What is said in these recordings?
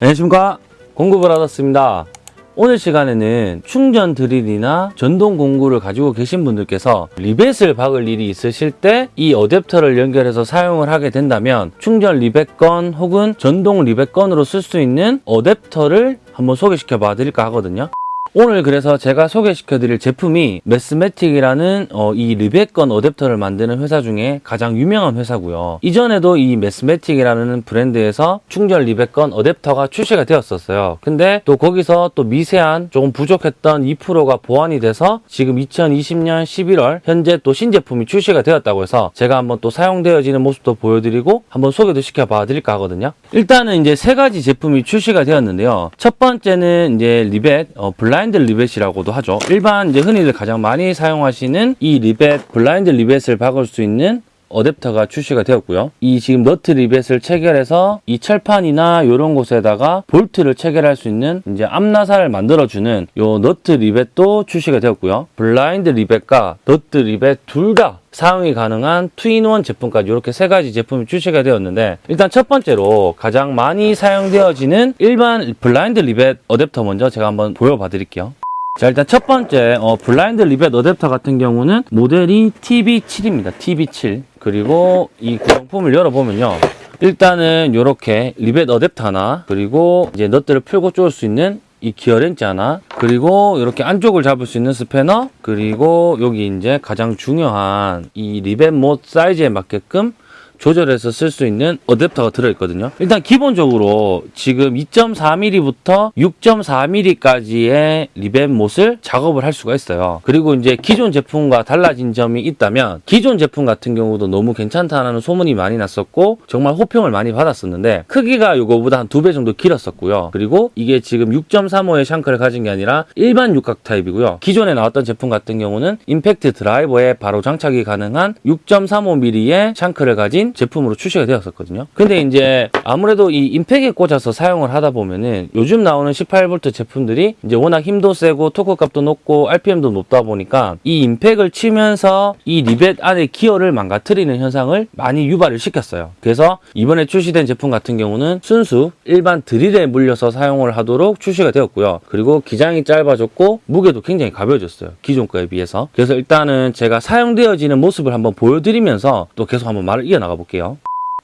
안녕하십니까? 받았습니다. 오늘 시간에는 충전 드릴이나 전동 공구를 가지고 계신 분들께서 리벳을 박을 일이 있으실 때 이 어댑터를 연결해서 사용을 하게 된다면 충전 리벳건 혹은 전동 리벳건으로 쓸 수 있는 어댑터를 한번 소개시켜 봐 드릴까 하거든요 오늘 그래서 제가 소개시켜 드릴 제품이 매스매틱이라는 어, 이 리벳건 어댑터를 만드는 회사 중에 가장 유명한 회사고요. 이전에도 이 매스매틱이라는 브랜드에서 충전 리벳건 어댑터가 출시가 되었었어요. 근데 또 거기서 또 미세한 조금 부족했던 2%가 보완이 돼서 지금 2020년 11월 현재 또 신제품이 출시가 되었다고 해서 제가 한번 또 사용되어지는 모습도 보여드리고 한번 소개도 시켜봐 드릴까 하거든요. 일단은 이제 세 가지 제품이 출시가 되었는데요. 첫 번째는 이제 리벳 어, 블라인드 리벳이라고도 하죠. 일반 이제 흔히들 가장 많이 사용하시는 이 리벳 블라인드 리벳을 박을 수 있는 어댑터가 출시가 되었고요. 이 지금 너트 리벳을 체결해서 이 철판이나 이런 곳에다가 볼트를 체결할 수 있는 이제 암나사를 만들어주는 요 너트 리벳도 출시가 되었고요. 블라인드 리벳과 너트 리벳 둘 다 사용이 가능한 two-in-one 제품까지 이렇게 세 가지 제품이 출시가 되었는데 일단 첫 번째로 가장 많이 사용되어지는 일반 블라인드 리벳 어댑터 먼저 제가 한번 보여봐 드릴게요. 자 일단 첫 번째 어, 블라인드 리벳 어댑터 같은 경우는 모델이 TB7입니다. TB7 그리고 이 구성품을 열어보면요. 일단은 이렇게 리벳 어댑터 하나 그리고 이제 nut들을 풀고 쪼을 수 있는 이 기어 렌치 하나 그리고 이렇게 안쪽을 잡을 수 있는 스패너 그리고 여기 이제 가장 중요한 이 리벳 못 사이즈에 맞게끔 조절해서 쓸 수 있는 어댑터가 들어있거든요. 일단 기본적으로 지금 2.4mm부터 6.4mm까지의 리벳 못을 작업을 할 수가 있어요. 그리고 이제 기존 제품과 달라진 점이 있다면 기존 제품 같은 경우도 너무 괜찮다는 소문이 많이 났었고 정말 호평을 많이 받았었는데 크기가 이거보다 한 두 배 정도 길었었고요. 그리고 이게 지금 6.35의 shank를 가진 게 아니라 일반 육각 타입이고요. 기존에 나왔던 제품 같은 경우는 임팩트 드라이버에 바로 장착이 가능한 6.35mm의 shank를 가진 제품으로 출시가 되었었거든요. 근데 이제 아무래도 이 임팩에 꽂아서 사용을 하다 보면은 요즘 나오는 18V 제품들이 이제 워낙 힘도 세고 토크 값도 높고 RPM도 높다 보니까 이 임팩을 치면서 이 리벳 안에 기어를 망가뜨리는 현상을 많이 유발을 시켰어요. 그래서 이번에 출시된 제품 같은 경우는 순수 일반 드릴에 물려서 사용을 하도록 출시가 되었고요. 그리고 기장이 짧아졌고 무게도 굉장히 가벼워졌어요. 기존 거에 비해서. 그래서 일단은 제가 사용되어지는 모습을 한번 보여드리면서 또 계속 한번 말을 이어나가 볼게요.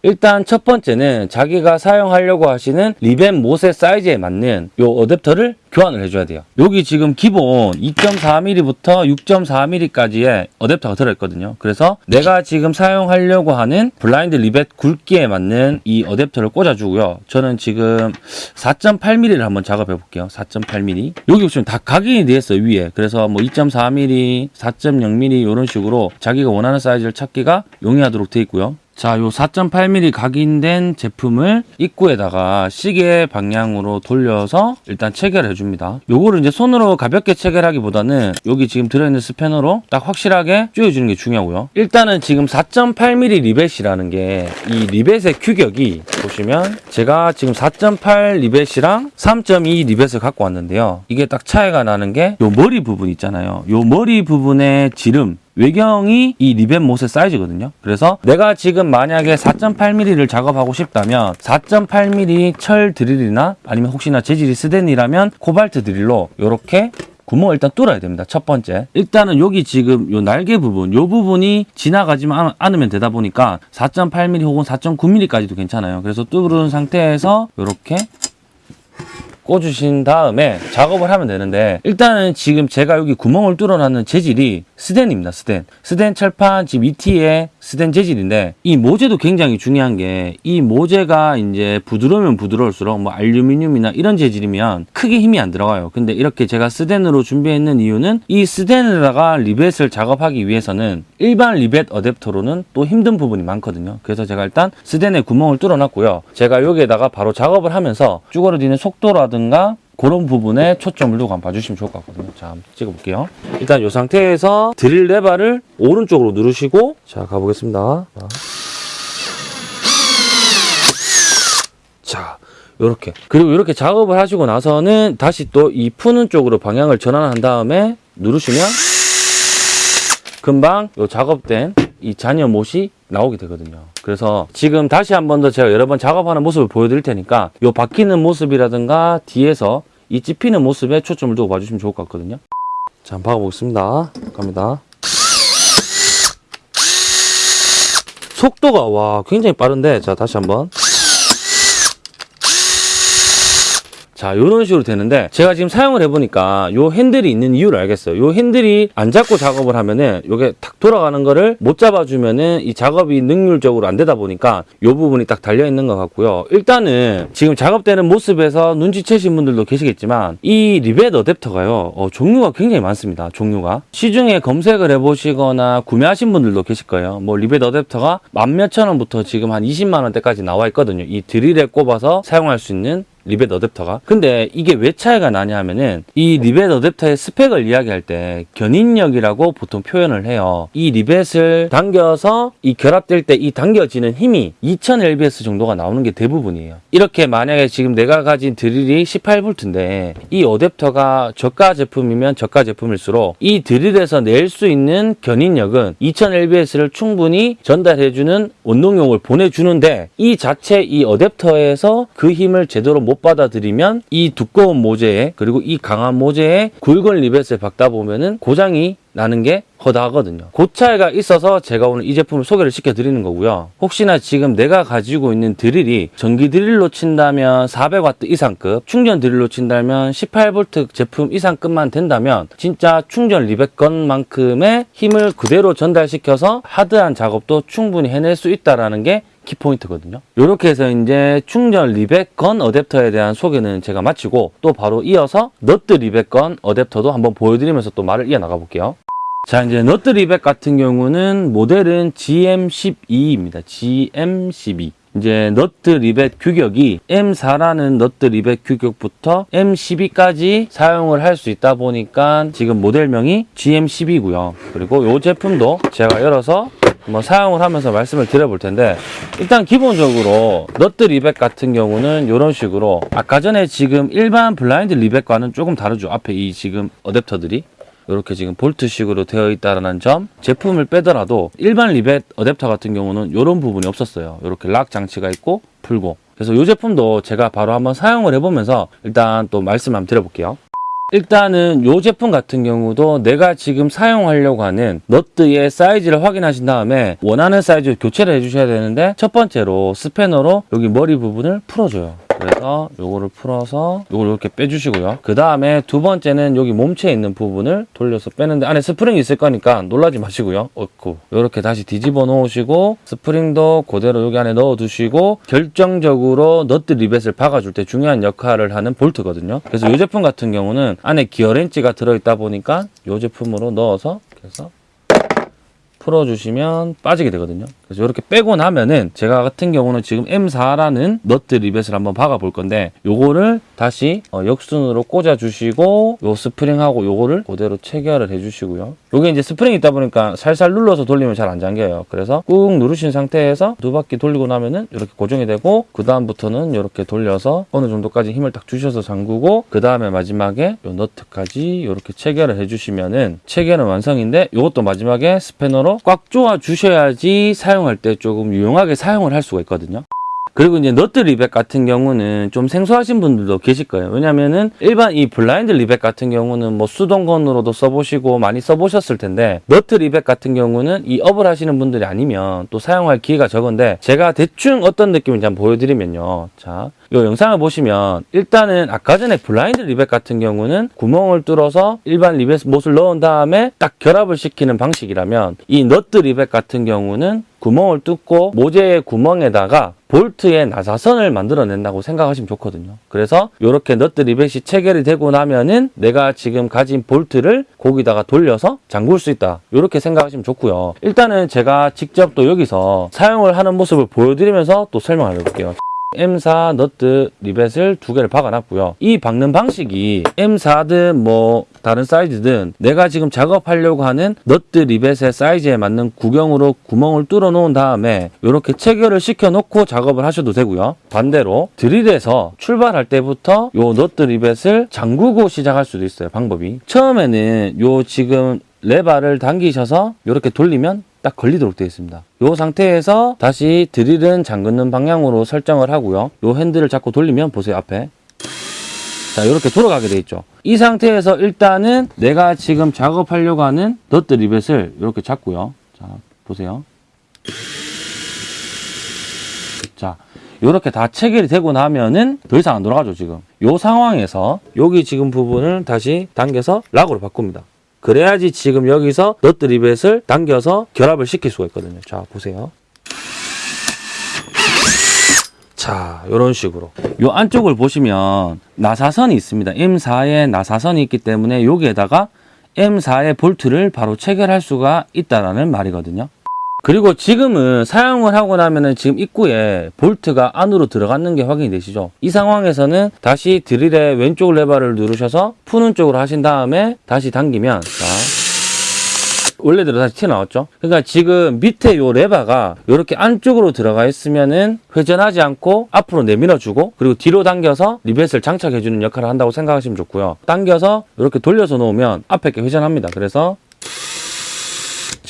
일단 첫 번째는 자기가 사용하려고 하시는 리벳 못의 사이즈에 맞는 요 어댑터를 교환을 해줘야 돼요. 여기 지금 기본 2.4mm부터 6.4mm까지의 어댑터가 들어있거든요. 그래서 내가 지금 사용하려고 하는 블라인드 리벳 굵기에 맞는 이 어댑터를 꽂아주고요. 저는 지금 4.8mm를 한번 작업해 볼게요. 4.8mm. 여기 보시면 다 각인이 되어 있어요, 위에. 그래서 뭐 2.4mm, 4.0mm 이런 식으로 자기가 원하는 사이즈를 찾기가 용이하도록 되어 있고요. 자, 요 4.8mm 각인된 제품을 입구에다가 시계 방향으로 돌려서 일단 체결해 줍니다. 요거를 이제 손으로 가볍게 체결하기보다는 여기 지금 들어있는 스패너로 딱 확실하게 조여주는 게 중요하고요. 일단은 지금 4.8mm 리벳이라는 게 이 리벳의 규격이 보시면 제가 지금 4.8 리벳이랑 3.2 리벳을 갖고 왔는데요. 이게 딱 차이가 나는 게 요 머리 부분 있잖아요. 요 머리 부분의 지름 외경이 이 리벳 못의 사이즈거든요. 그래서 내가 지금 만약에 4.8mm를 작업하고 싶다면 4.8mm 철 드릴이나 아니면 혹시나 재질이 스덴이라면 코발트 드릴로 이렇게 구멍을 일단 뚫어야 됩니다. 첫 번째. 일단은 여기 지금 요 날개 부분, 요 부분이 지나가지만 않- 않으면 되다 보니까 4.8mm 혹은 4.9mm까지도 괜찮아요. 그래서 뚫은 상태에서 이렇게 꽂으신 다음에 작업을 하면 되는데 일단은 지금 제가 여기 구멍을 뚫어놨는 재질이 스덴입니다. 스덴. 스덴 철판 지금 2T의 스덴 재질인데 이 모재도 굉장히 중요한 게 이 모재가 이제 부드러우면 부드러울수록 뭐 알루미늄이나 이런 재질이면 크게 힘이 안 들어가요. 근데 이렇게 제가 스덴으로 준비했는 이유는 이 스덴에다가 리벳을 작업하기 위해서는 일반 리벳 어댑터로는 또 힘든 부분이 많거든요. 그래서 제가 일단 스덴에 구멍을 뚫어놨고요. 제가 여기에다가 바로 작업을 하면서 쭈그러지는 속도라든가 그런 부분에 초점을 두고 한번 봐주시면 좋을 것 같거든요. 자, 한번 찍어볼게요. 일단 이 상태에서 드릴 레바를 오른쪽으로 누르시고 자, 가보겠습니다. 자. 자, 요렇게. 그리고 이렇게 작업을 하시고 나서는 다시 또 이 푸는 쪽으로 방향을 전환한 다음에 누르시면 금방 요 작업된 이 잔여 못이 나오게 되거든요. 그래서 지금 다시 한 번 더 제가 여러 번 작업하는 모습을 보여드릴 테니까 요 바뀌는 모습이라든가 뒤에서 이 찝히는 모습에 초점을 두고 봐주시면 좋을 것 같거든요. 자, 한번 박아보겠습니다. 갑니다. 속도가 와 굉장히 빠른데 자 다시 한번 자 이런 식으로 되는데 제가 지금 사용을 해보니까 요 핸들이 있는 이유를 알겠어요. 요 핸들이 안 잡고 작업을 하면은 요게 탁 돌아가는 거를 못 잡아주면은 이 작업이 능률적으로 안 되다 보니까 요 부분이 딱 달려 있는 것 같고요. 일단은 지금 작업되는 모습에서 눈치채신 분들도 계시겠지만 이 리벳 어댑터가요 어, 종류가 굉장히 많습니다. 종류가. 시중에 검색을 해보시거나 구매하신 분들도 계실 거예요. 뭐 리벳 어댑터가 만 몇천 원부터 지금 한 20만 원대까지 나와 있거든요. 이 드릴에 꼽아서 사용할 수 있는 리벳 어댑터가. 근데 이게 왜 차이가 나냐 하면은 이 리벳 어댑터의 스펙을 이야기할 때 견인력이라고 보통 표현을 해요. 이 리벳을 당겨서 이 결합될 때 이 당겨지는 힘이 2000lbs 정도가 나오는 게 대부분이에요. 이렇게 만약에 지금 내가 가진 드릴이 18V인데 이 어댑터가 저가 제품이면 저가 제품일수록 이 드릴에서 낼 수 있는 견인력은 2000lbs를 충분히 전달해주는 원동력을 보내주는데 이 자체 이 어댑터에서 그 힘을 제대로 못 받아들이면 이 두꺼운 모재에 그리고 이 강한 모재에 굵은 리벳을 박다 보면은 고장이 나는 게 허다하거든요. 그 차이가 있어서 제가 오늘 이 제품을 소개를 시켜드리는 거고요. 혹시나 지금 내가 가지고 있는 드릴이 전기 드릴로 친다면 400W 이상급, 충전 드릴로 친다면 18V 제품 이상급만 된다면 진짜 충전 리벳건만큼의 힘을 그대로 전달시켜서 하드한 작업도 충분히 해낼 수 있다라는 게 키포인트거든요. 이렇게 해서 이제 충전 리벳 건 어댑터에 대한 소개는 제가 마치고 또 바로 이어서 너트 리벳 건 어댑터도 한번 보여드리면서 또 말을 이어나가 볼게요. 자 이제 너트 리벳 같은 경우는 모델은 GM12입니다. GM12. 이제 너트 리벳 규격이 M4라는 너트 리벳 규격부터 M12까지 사용을 할 수 있다 보니까 지금 모델명이 GM12고요. 그리고 이 제품도 제가 열어서 한번 사용을 하면서 말씀을 드려볼 텐데 일단 기본적으로 너트 리벳 같은 경우는 이런 식으로 아까 전에 지금 일반 블라인드 리벳과는 조금 다르죠. 앞에 이 지금 어댑터들이 이렇게 지금 볼트식으로 되어 있다는 점 제품을 빼더라도 일반 리벳 어댑터 같은 경우는 이런 부분이 없었어요. 이렇게 lock 장치가 있고 풀고. 그래서 이 제품도 제가 바로 한번 사용을 해보면서 일단 또 말씀 한번 드려볼게요 일단은 이 제품 같은 경우도 내가 지금 사용하려고 하는 너트의 사이즈를 확인하신 다음에 원하는 사이즈 교체를 해주셔야 되는데 첫 번째로 스패너로 여기 머리 부분을 풀어줘요 그래서 요거를 풀어서 요걸 이렇게 빼주시고요. 그 다음에 두 번째는 여기 몸체에 있는 부분을 돌려서 빼는데 안에 스프링이 있을 거니까 놀라지 마시고요. 어이쿠. 이렇게 다시 뒤집어 놓으시고 스프링도 그대로 여기 안에 넣어 두시고 결정적으로 너트 리벳을 박아줄 때 중요한 역할을 하는 볼트거든요. 그래서 이 제품 같은 경우는 안에 기어렌치가 들어있다 보니까 이 제품으로 넣어서 그래서 풀어주시면 빠지게 되거든요. 그래서 이렇게 빼고 나면은 제가 같은 경우는 지금 M4라는 너트 리벳을 한번 박아 볼 건데 요거를 다시 어, 역순으로 꽂아 주시고 요 스프링하고 요거를 그대로 체결을 해 주시고요. 요게 이제 스프링이 있다 보니까 살살 눌러서 돌리면 잘 안 잠겨요. 그래서 꾹 누르신 상태에서 두 바퀴 돌리고 나면은 이렇게 고정이 되고 그 다음부터는 이렇게 돌려서 어느 정도까지 힘을 딱 주셔서 잠그고 그 다음에 마지막에 요 너트까지 이렇게 체결을 해 주시면은 체결은 완성인데 요것도 마지막에 스패너로 꽉 조아 주셔야지 사용 할 때 조금 유용하게 사용을 할 수가 있거든요. 그리고 이제 너트 리벳 같은 경우는 좀 생소하신 분들도 계실 거예요. 왜냐면은 일반 이 블라인드 리벳 같은 경우는 뭐 수동건으로도 써보시고 많이 써보셨을 텐데 너트 리벳 같은 경우는 이 업을 하시는 분들이 아니면 또 사용할 기회가 적은데 제가 대충 어떤 느낌인지 한번 보여드리면요. 자, 이 영상을 보시면 일단은 아까 전에 블라인드 리벳 같은 경우는 구멍을 뚫어서 일반 리벳 못을 넣은 다음에 딱 결합을 시키는 방식이라면 이 너트 리벳 같은 경우는 구멍을 뚫고 모재의 구멍에다가 볼트의 나사선을 만들어낸다고 생각하시면 좋거든요. 그래서 이렇게 너트 리벳이 체결이 되고 나면은 내가 지금 가진 볼트를 거기다가 돌려서 잠글 수 있다. 이렇게 생각하시면 좋고요. 일단은 제가 직접 또 여기서 사용을 하는 모습을 보여드리면서 또 설명을 해볼게요. M4 너트 리벳을 두 개를 박아놨고요. 이 박는 방식이 M4든 뭐 다른 사이즈든 내가 지금 작업하려고 하는 너트 리벳의 사이즈에 맞는 구경으로 구멍을 뚫어 놓은 다음에 이렇게 체결을 시켜 놓고 작업을 하셔도 되고요. 반대로 드릴에서 출발할 때부터 요 너트 리벳을 잠그고 시작할 수도 있어요. 방법이. 처음에는 요 지금 레바를 당기셔서 이렇게 돌리면 딱 걸리도록 되어 있습니다. 이 상태에서 다시 드릴은 잠그는 방향으로 설정을 하고요. 이 핸들을 잡고 돌리면 보세요 앞에 자 이렇게 돌아가게 돼 있죠. 이 상태에서 일단은 내가 지금 작업하려고 하는 너트 리벳을 이렇게 잡고요. 자 보세요. 자 이렇게 다 체결이 되고 나면은 더 이상 안 돌아가죠 지금 이 상황에서 여기 지금 부분을 다시 당겨서 락으로 바꿉니다 그래야지 지금 여기서 너트 리벳을 당겨서 결합을 시킬 수가 있거든요. 자 보세요. 자 이런 식으로. 이 안쪽을 보시면 나사선이 있습니다. M4에 나사선이 있기 때문에 여기에다가 M4의 볼트를 바로 체결할 수가 있다라는 말이거든요 그리고 지금은 사용을 하고 나면은 지금 입구에 볼트가 안으로 들어갔는 게 확인이 되시죠? 이 상황에서는 다시 드릴의 왼쪽 레버를 누르셔서 푸는 쪽으로 하신 다음에 다시 당기면 자 원래대로 다시 튀어나왔죠? 그러니까 지금 밑에 요 레버가 이렇게 안쪽으로 들어가 있으면은 회전하지 않고 앞으로 내밀어주고 그리고 뒤로 당겨서 리벳을 장착해주는 역할을 한다고 생각하시면 좋고요. 당겨서 이렇게 돌려서 놓으면 앞에 게 회전합니다. 그래서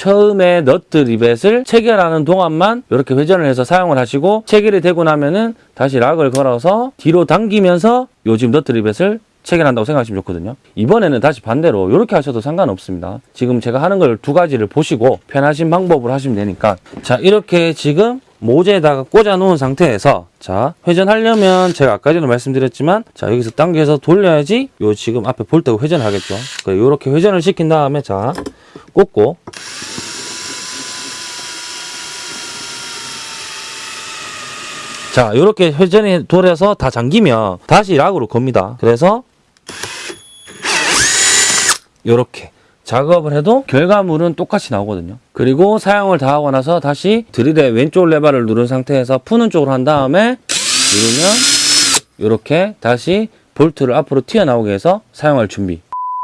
처음에 너트 리벳을 체결하는 동안만 이렇게 회전을 해서 사용을 하시고 체결이 되고 나면은 다시 락을 걸어서 뒤로 당기면서 요즘 너트 리벳을 체결한다고 생각하시면 좋거든요. 이번에는 다시 반대로 이렇게 하셔도 상관없습니다. 지금 제가 하는 걸 두 가지를 보시고 편하신 방법으로 하시면 되니까 자 이렇게 지금 모재에다가 꽂아 놓은 상태에서 자 회전하려면 제가 아까 전에 말씀드렸지만 자 여기서 당겨서 돌려야지 요 지금 앞에 볼트가 회전하겠죠. 이렇게 회전을 시킨 다음에 자 꽂고 자 이렇게 회전이 돌아서 다 잠기면 다시 락으로 겁니다 그래서 이렇게 작업을 해도 결과물은 똑같이 나오거든요 그리고 사용을 다 하고 나서 다시 드릴의 왼쪽 레버를 누른 상태에서 푸는 쪽으로 한 다음에 누르면 이렇게 다시 볼트를 앞으로 튀어나오게 해서 사용할 준비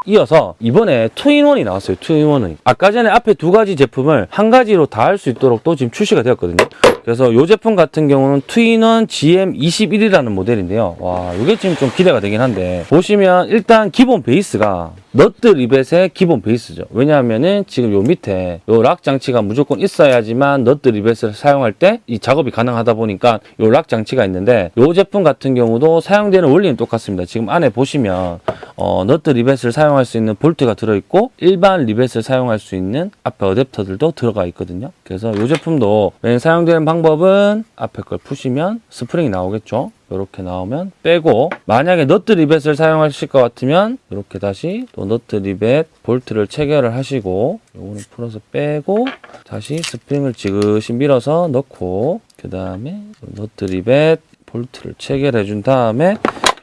이어서 이번에 two in one이 나왔어요. two in one이. 아까 전에 앞에 두 가지 제품을 한 가지로 다 할 수 있도록 또 지금 출시가 되었거든요. 그래서 이 제품 같은 경우는 two in one GM21이라는 모델인데요. 와, 이게 지금 좀 기대가 되긴 한데 보시면 일단 기본 베이스가 너트 리벳의 기본 베이스죠. 왜냐하면은 지금 요 밑에 요 lock 장치가 무조건 있어야지만 너트 리벳을 사용할 때 이 작업이 가능하다 보니까 요 lock 장치가 있는데 요 제품 같은 경우도 사용되는 원리는 똑같습니다. 지금 안에 보시면 어, 너트 리벳을 사용할 수 있는 볼트가 들어있고 일반 리벳을 사용할 수 있는 앞에 어댑터들도 들어가 있거든요. 그래서 이 제품도 맨 사용되는 방법은 앞에 걸 푸시면 스프링이 나오겠죠. 이렇게 나오면 빼고 만약에 너트 리벳을 사용하실 것 같으면 이렇게 다시 또 너트 리벳 볼트를 체결을 하시고 요거는 풀어서 빼고 다시 스프링을 지그시 밀어서 넣고 그 다음에 너트 리벳 볼트를 체결해 준 다음에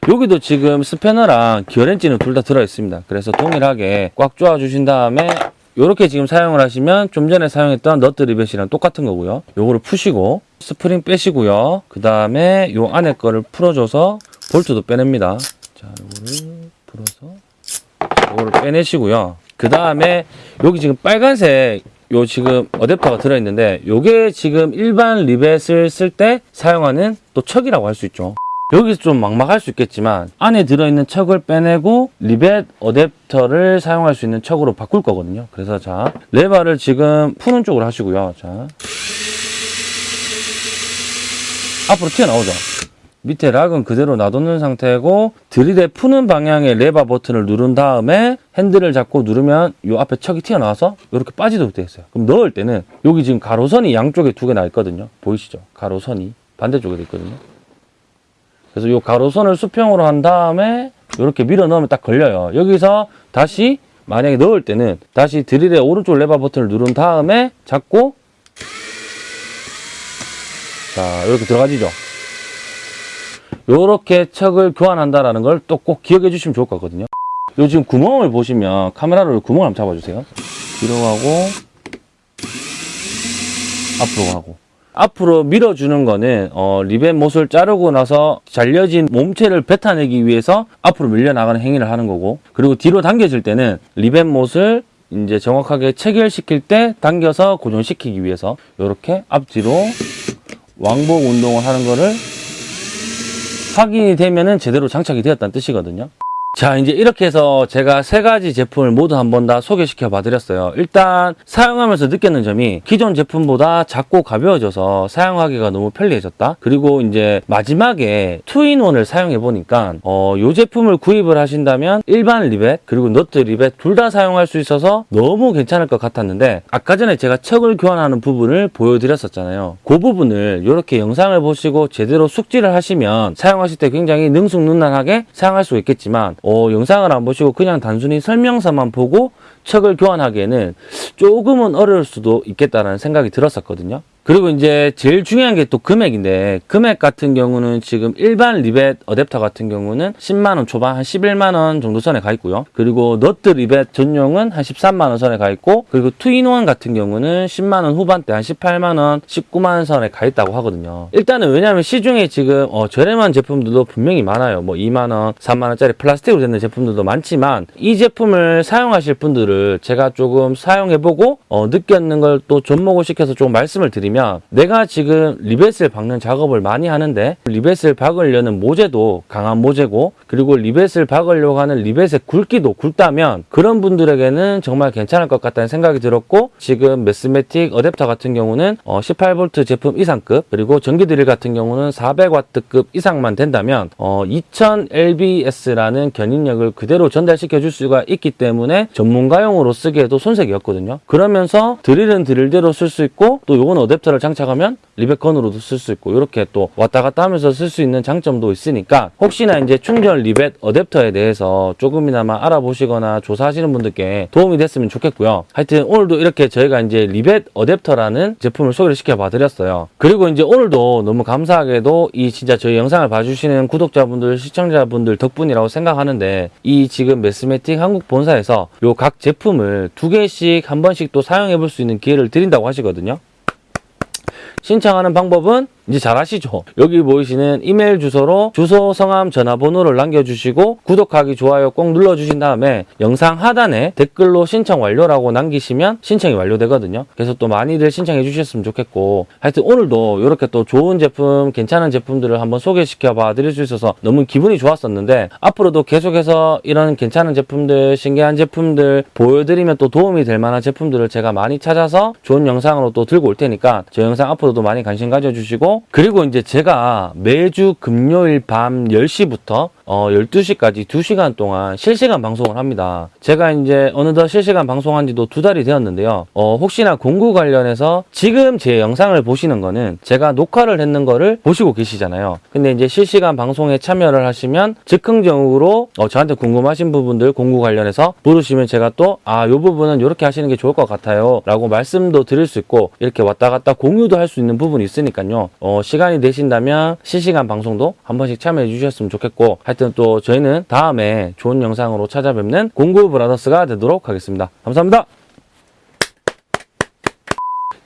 여기도 지금 스패너랑 기어렌치는 둘 다 들어 있습니다. 그래서 동일하게 꽉 조아 주신 다음에 이렇게 지금 사용을 하시면 좀 전에 사용했던 너트 리벳이랑 똑같은 거고요. 요거를 푸시고 스프링 빼시고요. 그 다음에 요 안에 거를 풀어줘서 볼트도 빼냅니다. 자, 요거를 풀어서 요거를 빼내시고요. 그 다음에 여기 지금 빨간색 요 지금 어댑터가 들어있는데 요게 지금 일반 리벳을 쓸 때 사용하는 또 척이라고 할 수 있죠. 여기서 좀 막막할 수 있겠지만 안에 들어있는 척을 빼내고 리벳 어댑터를 사용할 수 있는 척으로 바꿀 거거든요. 그래서 자 레버를 지금 푸는 쪽으로 하시고요. 자 앞으로 튀어나오죠. 밑에 lock은 그대로 놔두는 상태고 드릴의 푸는 방향의 레버 버튼을 누른 다음에 핸들을 잡고 누르면 이 앞에 척이 튀어나와서 이렇게 빠지도록 되어 있어요. 그럼 넣을 때는 여기 지금 가로선이 양쪽에 두 개 나 있거든요. 보이시죠? 가로선이 반대쪽에 도 있거든요. 그래서 이 가로선을 수평으로 한 다음에 이렇게 밀어 넣으면 딱 걸려요. 여기서 다시 만약에 넣을 때는 다시 드릴의 오른쪽 레버 버튼을 누른 다음에 잡고 자 이렇게 들어가지죠. 이렇게 척을 교환한다라는 걸 또 꼭 기억해 주시면 좋을 것 같거든요. 요 지금 구멍을 보시면 카메라로 구멍을 한번 잡아주세요. 뒤로 가고 앞으로 가고 앞으로 밀어주는 거는 어, 리벳 못을 자르고 나서 잘려진 몸체를 뱉어내기 위해서 앞으로 밀려나가는 행위를 하는 거고 그리고 뒤로 당겨질 때는 리벳 못을 이제 정확하게 체결시킬 때 당겨서 고정시키기 위해서 이렇게 앞뒤로 왕복 운동을 하는 거를 확인이 되면은 제대로 장착이 되었다는 뜻이거든요. 자, 이제 이렇게 해서 제가 세 가지 제품을 모두 한번 다 소개시켜 봐 드렸어요. 일단 사용하면서 느꼈는 점이 기존 제품보다 작고 가벼워져서 사용하기가 너무 편리해졌다. 그리고 이제 마지막에 two in one을 사용해 보니까 어, 이 제품을 구입을 하신다면 일반 리벳 그리고 너트 리벳 둘 다 사용할 수 있어서 너무 괜찮을 것 같았는데 아까 전에 제가 척을 교환하는 부분을 보여드렸었잖아요. 그 부분을 이렇게 영상을 보시고 제대로 숙지를 하시면 사용하실 때 굉장히 능숙능란하게 사용할 수 있겠지만 어, 영상을 안 보시고 그냥 단순히 설명서만 보고 척을 교환하기에는 조금은 어려울 수도 있겠다라는 생각이 들었었거든요. 그리고 이제 제일 중요한 게 또 금액인데 금액 같은 경우는 지금 일반 리벳 어댑터 같은 경우는 10만 원 초반 한 11만 원 정도 선에 가 있고요. 그리고 너트 리벳 전용은 한 13만 원 선에 가 있고 그리고 two in one 같은 경우는 10만 원 후반대 한 18만 원, 19만 원 선에 가 있다고 하거든요. 일단은 왜냐하면 시중에 지금 어, 저렴한 제품들도 분명히 많아요. 뭐 2만 원, 3만 원짜리 플라스틱으로 된 제품들도 많지만 이 제품을 사용하실 분들을 제가 조금 사용해보고 어, 느꼈는 걸 또 접목을 시켜서 조금 말씀을 드리면 내가 지금 리벳을 박는 작업을 많이 하는데 리벳을 박으려는 모재도 강한 모재고 그리고 리벳을 박으려고 하는 리벳의 굵기도 굵다면 그런 분들에게는 정말 괜찮을 것 같다는 생각이 들었고 지금 매스매틱 어댑터 같은 경우는 어, 18V 제품 이상급 그리고 전기 드릴 같은 경우는 400W급 이상만 된다면 어, 2000lbs라는 견인력을 그대로 전달시켜 줄 수가 있기 때문에 전문가용으로 쓰기에도 손색이 없거든요. 그러면서 드릴은 드릴대로 쓸 수 있고 또 요건 어댑터 를 장착하면 리벳건으로도 쓸 수 있고 이렇게 또 왔다 갔다 하면서 쓸 수 있는 장점도 있으니까 혹시나 이제 충전 리벳 어댑터에 대해서 조금이나마 알아보시거나 조사하시는 분들께 도움이 됐으면 좋겠고요. 하여튼 오늘도 이렇게 저희가 이제 리벳 어댑터라는 제품을 소개를 시켜 봐 드렸어요. 그리고 이제 오늘도 너무 감사하게도 이 진짜 저희 영상을 봐주시는 구독자분들, 시청자분들 덕분이라고 생각하는데 이 지금 매스매틱 한국 본사에서 요 각 제품을 두 개씩 한 번씩 또 사용해 볼 수 있는 기회를 드린다고 하시거든요. 신청하는 방법은 이제 잘 아시죠? 여기 보이시는 이메일 주소로 주소, 성함, 전화번호를 남겨주시고 구독하기, 좋아요 꼭 눌러주신 다음에 영상 하단에 댓글로 신청 완료라고 남기시면 신청이 완료되거든요. 그래서 또 많이들 신청해 주셨으면 좋겠고 하여튼 오늘도 이렇게 또 좋은 제품, 괜찮은 제품들을 한번 소개시켜 봐 드릴 수 있어서 너무 기분이 좋았었는데 앞으로도 계속해서 이런 괜찮은 제품들, 신기한 제품들 보여드리면 또 도움이 될 만한 제품들을 제가 많이 찾아서 좋은 영상으로 또 들고 올 테니까 저 영상 앞으로도 많이 관심 가져주시고 그리고 이제 제가 매주 금요일 밤 10시부터 어 12시까지 2시간 동안 실시간 방송을 합니다. 제가 이제 어느덧 실시간 방송한 지도 두 달이 되었는데요. 어 혹시나 공구 관련해서 지금 제 영상을 보시는 거는 제가 녹화를 했는 거를 보시고 계시잖아요. 근데 이제 실시간 방송에 참여를 하시면 즉흥적으로 어 저한테 궁금하신 부분들 공구 관련해서 물으시면 제가 또 아 요 부분은 이렇게 하시는 게 좋을 것 같아요. 라고 말씀도 드릴 수 있고 이렇게 왔다 갔다 공유도 할 수 있는 부분이 있으니까요. 어 시간이 되신다면 실시간 방송도 한 번씩 참여해 주셨으면 좋겠고 하여튼 또 저희는 다음에 좋은 영상으로 찾아뵙는 공구 브라더스가 되도록 하겠습니다. 감사합니다.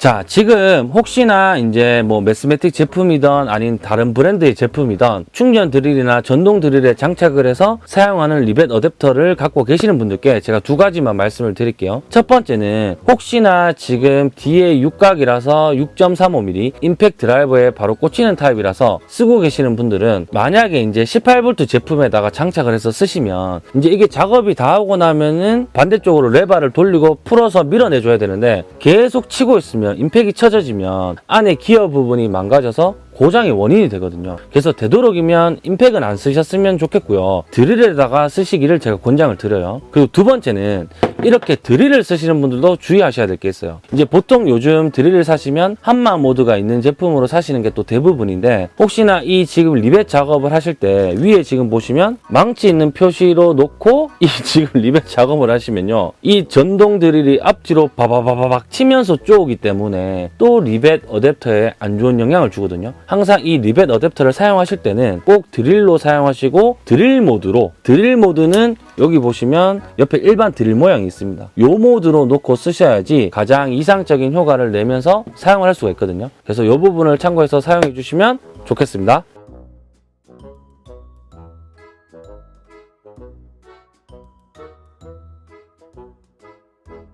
자, 지금 혹시나 이제 뭐 매스매틱 제품이던 아닌 다른 브랜드의 제품이던 충전 드릴이나 전동 드릴에 장착을 해서 사용하는 리벳 어댑터를 갖고 계시는 분들께 제가 두 가지만 말씀을 드릴게요. 첫 번째는 혹시나 지금 뒤에 육각이라서 6.35mm 임팩트 드라이버에 바로 꽂히는 타입이라서 쓰고 계시는 분들은 만약에 이제 18V 제품에다가 장착을 해서 쓰시면 이제 이게 작업이 다 하고 나면은 반대쪽으로 레바를 돌리고 풀어서 밀어내줘야 되는데 계속 치고 있으면 임팩이 쳐져지면 안에 기어 부분이 망가져서 고장의 원인이 되거든요. 그래서 되도록이면 임팩은 안 쓰셨으면 좋겠고요. 드릴에다가 쓰시기를 제가 권장을 드려요. 그리고 두 번째는 이렇게 드릴을 쓰시는 분들도 주의하셔야 될 게 있어요. 이제 보통 요즘 드릴을 사시면 함마 모드가 있는 제품으로 사시는 게 또 대부분인데 혹시나 이 지금 리벳 작업을 하실 때 위에 지금 보시면 망치 있는 표시로 놓고 이 지금 리벳 작업을 하시면요. 이 전동 드릴이 앞뒤로 바바바바박 치면서 쪼오기 때문에 또 리벳 어댑터에 안 좋은 영향을 주거든요. 항상 이 리벳 어댑터를 사용하실 때는 꼭 드릴로 사용하시고 드릴 모드로 드릴 모드는 여기 보시면 옆에 일반 드릴 모양이 있습니다. 이 모드로 놓고 쓰셔야지 가장 이상적인 효과를 내면서 사용을 할 수가 있거든요. 그래서 이 부분을 참고해서 사용해 주시면 좋겠습니다.